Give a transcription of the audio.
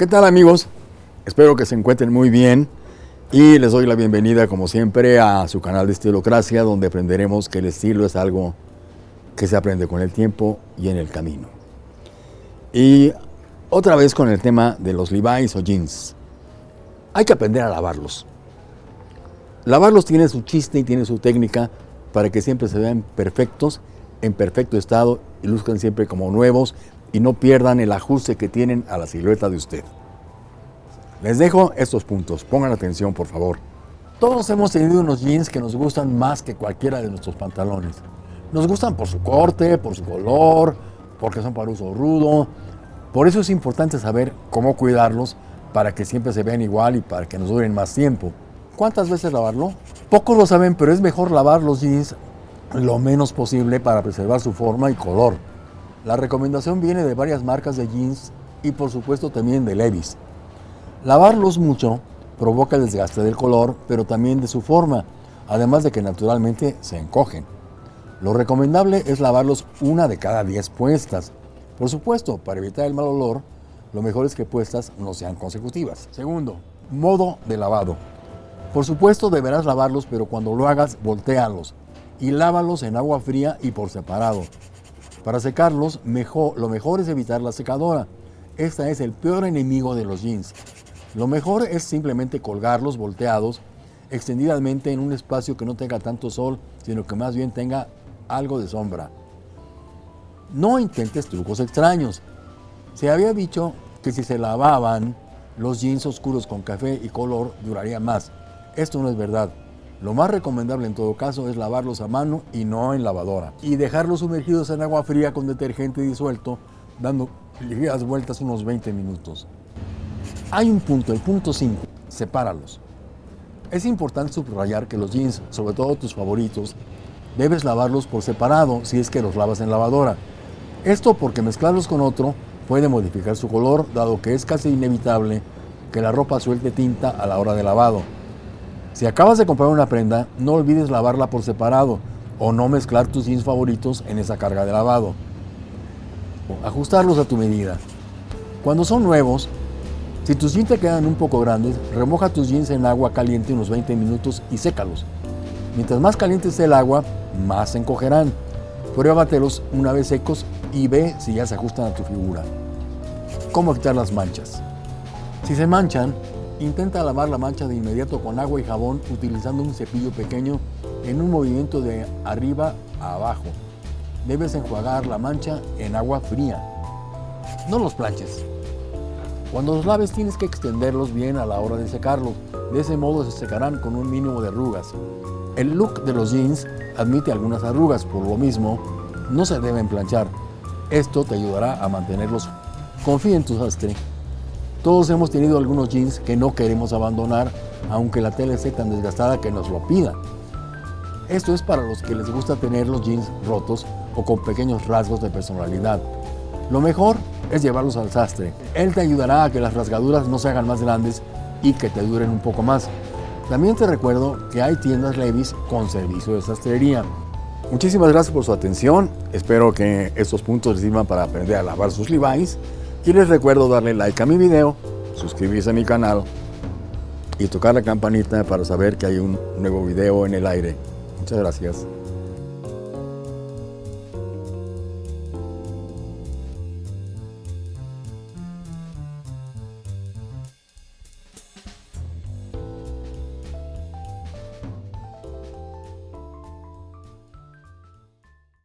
¿Qué tal amigos? Espero que se encuentren muy bien y les doy la bienvenida como siempre a su canal de Estilocracia donde aprenderemos que el estilo es algo que se aprende con el tiempo y en el camino. Y otra vez con el tema de los Levi's o jeans. Hay que aprender a lavarlos. Lavarlos tiene su chiste y tiene su técnica para que siempre se vean perfectos, en perfecto estado y luzcan siempre como nuevos y no pierdan el ajuste que tienen a la silueta de usted. Les dejo estos puntos, pongan atención por favor. Todos hemos tenido unos jeans que nos gustan más que cualquiera de nuestros pantalones. Nos gustan por su corte, por su color, porque son para uso rudo. Por eso es importante saber cómo cuidarlos para que siempre se vean igual y para que nos duren más tiempo. ¿Cuántas veces lavarlo? Pocos lo saben, pero es mejor lavar los jeans lo menos posible para preservar su forma y color. La recomendación viene de varias marcas de jeans y por supuesto también de Levi's. Lavarlos mucho provoca el desgaste del color, pero también de su forma, además de que naturalmente se encogen. Lo recomendable es lavarlos una de cada 10 puestas. Por supuesto, para evitar el mal olor, lo mejor es que puestas no sean consecutivas. Segundo, modo de lavado. Por supuesto deberás lavarlos, pero cuando lo hagas, voltealos y lávalos en agua fría y por separado. Para secarlos, mejor, lo mejor es evitar la secadora. Esta es el peor enemigo de los jeans. Lo mejor es simplemente colgarlos volteados extendidamente en un espacio que no tenga tanto sol, sino que más bien tenga algo de sombra. No intentes trucos extraños. Se había dicho que si se lavaban los jeans oscuros con café y color duraría más. Esto no es verdad. Lo más recomendable en todo caso es lavarlos a mano y no en lavadora. Y dejarlos sumergidos en agua fría con detergente disuelto, dando ligeras vueltas unos 20 minutos. Hay un punto, el punto 5, sepáralos. Es importante subrayar que los jeans, sobre todo tus favoritos, debes lavarlos por separado si es que los lavas en lavadora. Esto porque mezclarlos con otro puede modificar su color, dado que es casi inevitable que la ropa suelte tinta a la hora de lavado. Si acabas de comprar una prenda, no olvides lavarla por separado o no mezclar tus jeans favoritos en esa carga de lavado. Ajustarlos a tu medida. Cuando son nuevos, si tus jeans te quedan un poco grandes, remoja tus jeans en agua caliente unos 20 minutos y sécalos. Mientras más caliente esté el agua, más se encogerán. Pruébatelos una vez secos y ve si ya se ajustan a tu figura. ¿Cómo quitar las manchas? Si se manchan, Intenta lavar la mancha de inmediato con agua y jabón utilizando un cepillo pequeño en un movimiento de arriba a abajo. Debes enjuagar la mancha en agua fría. No los planches. Cuando los laves tienes que extenderlos bien a la hora de secarlos. De ese modo se secarán con un mínimo de arrugas. El look de los jeans admite algunas arrugas, por lo mismo no se deben planchar. Esto te ayudará a mantenerlos. Confía en tu sastre todos hemos tenido algunos jeans que no queremos abandonar, aunque la tela esté tan desgastada que nos lo pida. Esto es para los que les gusta tener los jeans rotos o con pequeños rasgos de personalidad. Lo mejor es llevarlos al sastre. Él te ayudará a que las rasgaduras no se hagan más grandes y que te duren un poco más. También te recuerdo que hay tiendas Levis con servicio de sastrería. Muchísimas gracias por su atención. Espero que estos puntos les sirvan para aprender a lavar sus Levi's y les recuerdo darle like a mi video, suscribirse a mi canal y tocar la campanita para saber que hay un nuevo video en el aire. Muchas gracias.